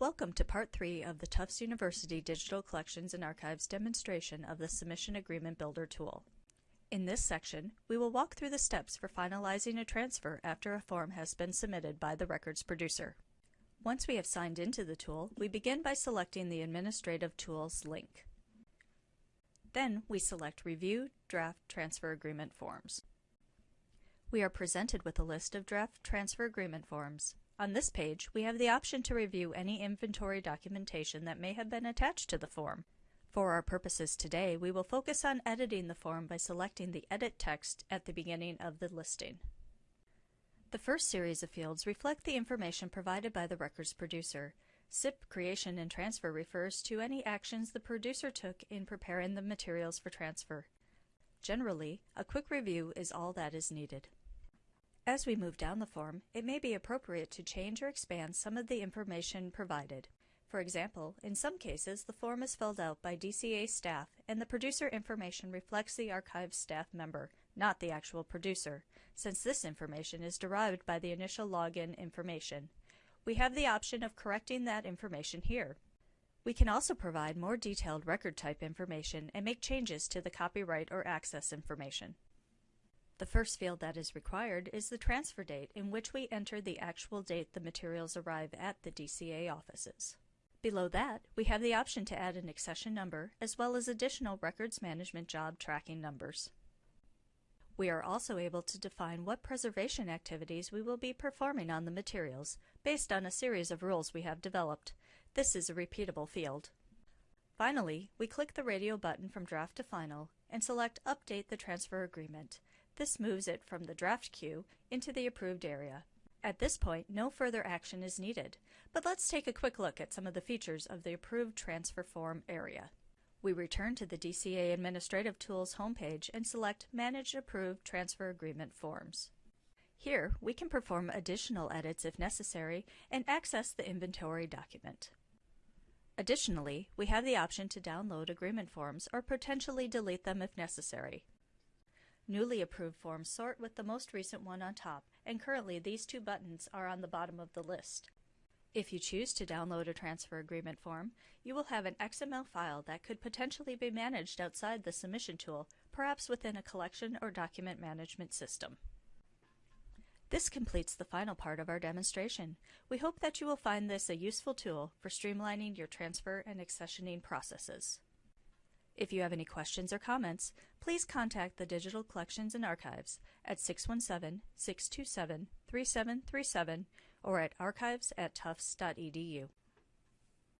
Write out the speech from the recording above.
Welcome to Part 3 of the Tufts University Digital Collections and Archives demonstration of the Submission Agreement Builder tool. In this section, we will walk through the steps for finalizing a transfer after a form has been submitted by the records producer. Once we have signed into the tool, we begin by selecting the Administrative Tools link. Then we select Review Draft Transfer Agreement Forms. We are presented with a list of draft transfer agreement forms. On this page, we have the option to review any inventory documentation that may have been attached to the form. For our purposes today, we will focus on editing the form by selecting the Edit text at the beginning of the listing. The first series of fields reflect the information provided by the records producer. SIP creation and transfer refers to any actions the producer took in preparing the materials for transfer. Generally, a quick review is all that is needed. As we move down the form, it may be appropriate to change or expand some of the information provided. For example, in some cases, the form is filled out by DCA staff and the producer information reflects the archive staff member, not the actual producer, since this information is derived by the initial login information. We have the option of correcting that information here. We can also provide more detailed record type information and make changes to the copyright or access information. The first field that is required is the transfer date in which we enter the actual date the materials arrive at the DCA offices. Below that, we have the option to add an accession number as well as additional records management job tracking numbers. We are also able to define what preservation activities we will be performing on the materials based on a series of rules we have developed. This is a repeatable field. Finally, we click the radio button from Draft to Final and select Update the Transfer Agreement. This moves it from the draft queue into the approved area. At this point, no further action is needed, but let's take a quick look at some of the features of the approved transfer form area. We return to the DCA Administrative Tools homepage and select Manage Approved Transfer Agreement Forms. Here, we can perform additional edits if necessary and access the inventory document. Additionally, we have the option to download agreement forms or potentially delete them if necessary. Newly approved forms sort with the most recent one on top, and currently these two buttons are on the bottom of the list. If you choose to download a transfer agreement form, you will have an XML file that could potentially be managed outside the submission tool, perhaps within a collection or document management system. This completes the final part of our demonstration. We hope that you will find this a useful tool for streamlining your transfer and accessioning processes. If you have any questions or comments, please contact the Digital Collections and Archives at 617-627-3737 or at archives at tufts.edu.